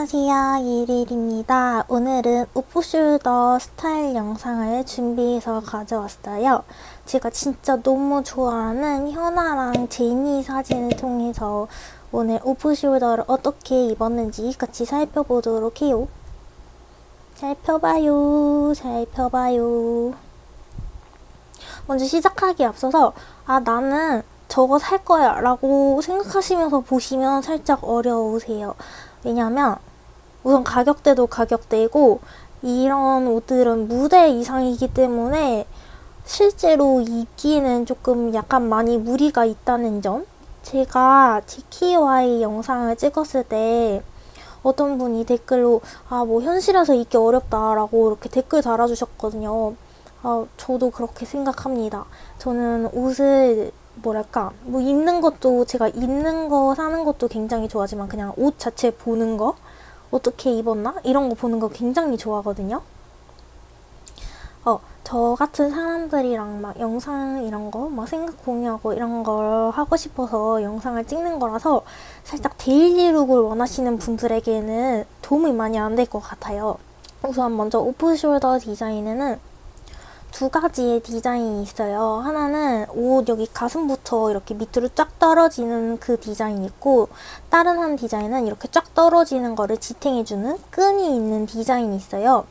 안녕하세요. 이릴입니다. 오늘은 오프숄더 스타일 영상을 준비해서 가져왔어요. 제가 진짜 너무 좋아하는 현아랑 제니 사진을 통해서 오늘 오프숄더를 어떻게 입었는지 같이 살펴보도록 해요. 살펴봐요. 살펴봐요. 먼저 시작하기 앞서서 아 나는 저거 살 거야 라고 생각하시면서 보시면 살짝 어려우세요. 왜냐면 우선 가격대도 가격대고 이런 옷들은 무대 이상이기 때문에 실제로 입기에는 조금 약간 많이 무리가 있다는 점 제가 TKY 영상을 찍었을 때 어떤 분이 댓글로 아 뭐 현실에서 입기 어렵다라고 이렇게 댓글 달아주셨거든요. 아, 저도 그렇게 생각합니다. 저는 옷을 뭐랄까 뭐 입는 것도 제가 입는 거 사는 것도 굉장히 좋아하지만 그냥 옷 자체 보는 거 어떻게 입었나 이런 거 보는 거 굉장히 좋아하거든요. 어, 저 같은 사람들이랑 막 영상 이런 거 막 생각 공유하고 이런 걸 하고 싶어서 영상을 찍는 거라서 살짝 daily look을 원하시는 분들에게는 도움이 많이 안 될 것 같아요. 우선 먼저 off shoulder 디자인에는 두 가지의 디자인이 있어요. 하나는 옷 여기 가슴부터 이렇게 밑으로 쫙 떨어지는 그 디자인이 있고 다른 한 디자인은 이렇게 쫙 떨어지는 거를 지탱해주는 끈이 있는 디자인이 있어요.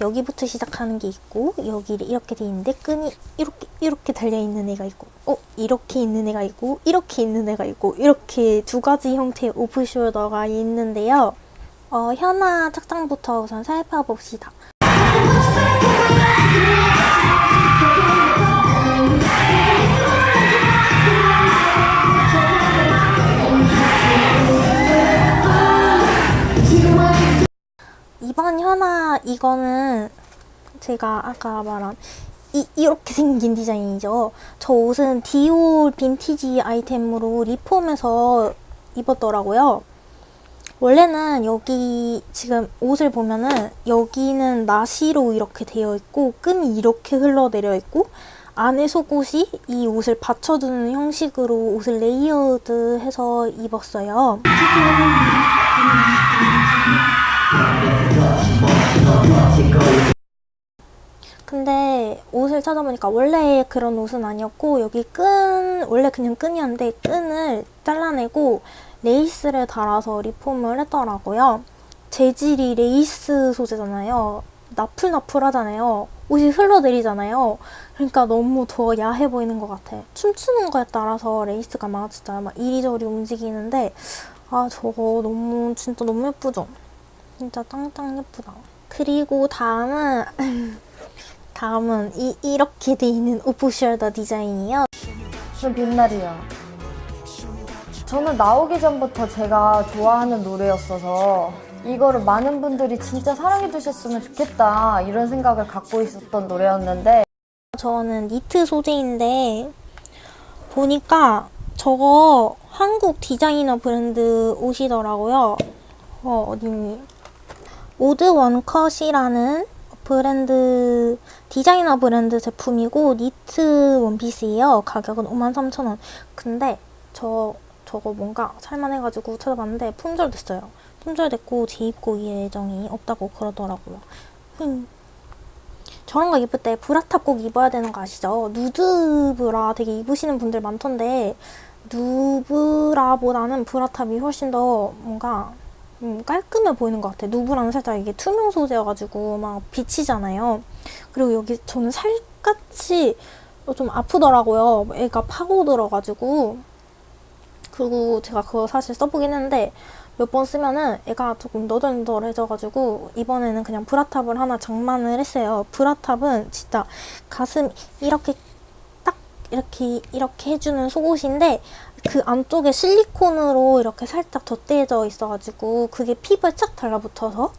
여기부터 시작하는 게 있고 여기를 이렇게 돼 있는데 끈이 이렇게 이렇게 달려 있는 애가 있고 어 이렇게 있는 애가 있고 이렇게 있는 애가 있고 이렇게 두 가지 형태의 오프숄더가 있는데요. 어, 현아 착장부터 우선 살펴봅시다. 이번 현아 이거는 제가 아까 말한 이, 이렇게 생긴 디자인이죠. 저 옷은 디올 빈티지 아이템으로 리폼해서 입었더라고요. 원래는 여기 지금 옷을 보면은 여기는 나시로 이렇게 되어 있고 끈이 이렇게 흘러내려 있고 안에 속옷이 이 옷을 받쳐주는 형식으로 옷을 layered해서 입었어요. 옷을 찾아보니까 원래 그런 옷은 아니었고 여기 끈 원래 그냥 끈이었는데 끈을 잘라내고 레이스를 달아서 리폼을 했더라고요. 재질이 레이스 소재잖아요. 나풀나풀하잖아요. 옷이 흘러내리잖아요. 그러니까 너무 더 야해 보이는 것 같아. 춤추는 거에 따라서 레이스가 막 진짜 막 이리저리 움직이는데 아 저거 너무 진짜 너무 예쁘죠? 진짜 짱짱 예쁘다. 그리고 다음은 다음은 이, 이렇게 돼 있는 off shoulder 디자인이에요. 무슨 빛날이야. 저는 나오기 전부터 제가 좋아하는 노래였어서 이거를 많은 분들이 진짜 사랑해 주셨으면 좋겠다 이런 생각을 갖고 있었던 노래였는데 저는 니트 소재인데 보니까 저거 한국 디자이너 브랜드 옷이더라고요. 어, 어딨니? 오드 원컷이라는 브랜드 디자이너 브랜드 제품이고 니트 원피스예요. 가격은 53,000원. 근데 저 저거 뭔가 살만해가지고 찾아봤는데 품절됐어요. 품절됐고 재입고 예정이 없다고 그러더라고요. 흠. 저런 거 입을 때 브라탑 꼭 입어야 되는 거 아시죠? 누드 브라 되게 입으시는 분들 많던데 누브라보다는 브라탑이 훨씬 더 뭔가 음, 깔끔해 보이는 것 같아요. 누브라는 살짝 이게 투명 소재여가지고 막 비치잖아요. 그리고 여기 저는 살같이 좀 아프더라고요. 애가 파고들어가지고 그리고 제가 그거 사실 써보긴 했는데 몇 번 쓰면은 애가 조금 너덜너덜해져가지고 이번에는 그냥 브라탑을 하나 장만을 했어요. 브라탑은 진짜 가슴 이렇게 딱 이렇게 이렇게 해주는 속옷인데 그 안쪽에 실리콘으로 이렇게 살짝 덧대져 있어가지고 그게 피부에 착 달라붙어서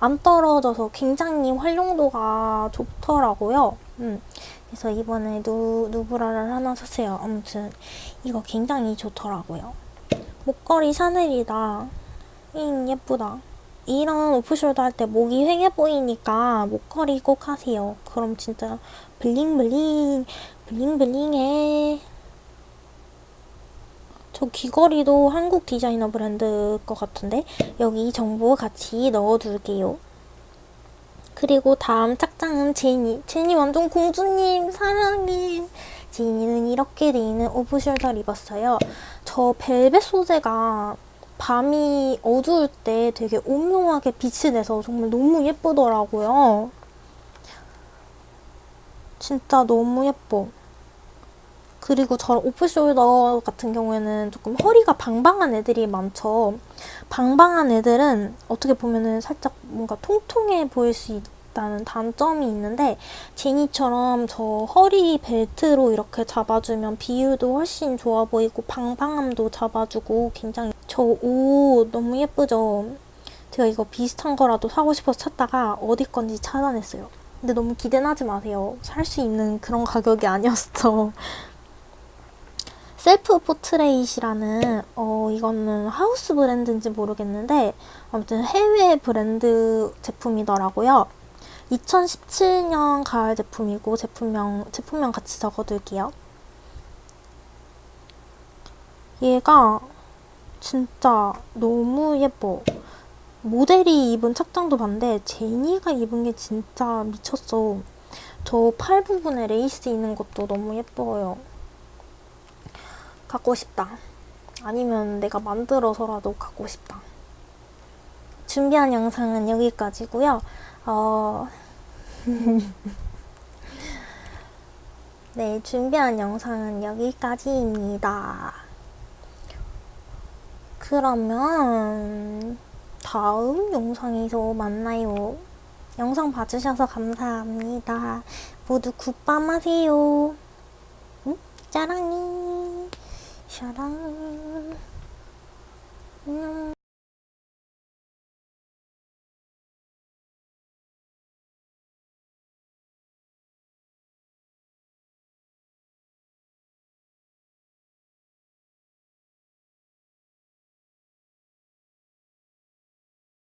안 떨어져서 굉장히 활용도가 좋더라고요. 음. 그래서 이번에 누, 누브라를 하나 샀어요. 아무튼 이거 굉장히 좋더라고요. 목걸이 샤넬이다. 잉 예쁘다. 이런 오프숄더 할 때 목이 휑해 보이니까 목걸이 꼭 하세요. 그럼 진짜 블링블링 블링블링해. 저 귀걸이도 한국 디자이너 브랜드 것 같은데 여기 정보 같이 넣어둘게요. 그리고 다음 착장은 제니. 제니 완전 공주님 사랑해. 제니는 이렇게 돼 있는 오브숄더를 입었어요. 저 벨벳 소재가 밤이 어두울 때 되게 오묘하게 빛이 내서 정말 너무 예쁘더라고요. 진짜 너무 예뻐. 그리고 저런 오프숄더 같은 경우에는 조금 허리가 방방한 애들이 많죠. 방방한 애들은 어떻게 보면은 살짝 뭔가 통통해 보일 수 있다는 단점이 있는데 제니처럼 저 허리 벨트로 이렇게 잡아주면 비율도 훨씬 좋아 보이고 방방함도 잡아주고 굉장히 저 옷 너무 예쁘죠? 제가 이거 비슷한 거라도 사고 싶어서 찾다가 어디 건지 찾아냈어요. 근데 너무 기대는 하지 마세요. 살 수 있는 그런 가격이 아니었어. Self-Portrait이라는 어 이거는 하우스 브랜드인지 모르겠는데 아무튼 해외 브랜드 제품이더라고요. 2017년 가을 제품이고 제품명 제품명 같이 적어둘게요. 얘가 진짜 너무 예뻐. 모델이 입은 착장도 봤는데 제니가 입은 게 진짜 미쳤어. 저 팔 부분에 레이스 있는 것도 너무 예뻐요. 갖고 싶다. 아니면 내가 만들어서라도 갖고 싶다. 준비한 영상은 여기까지고요. 어... 네, 준비한 영상은 여기까지입니다. 그러면 다음 영상에서 만나요. 영상 봐주셔서 감사합니다. 모두 굿밤 하세요. 응? 짜랑이. 샤랑. 안녕.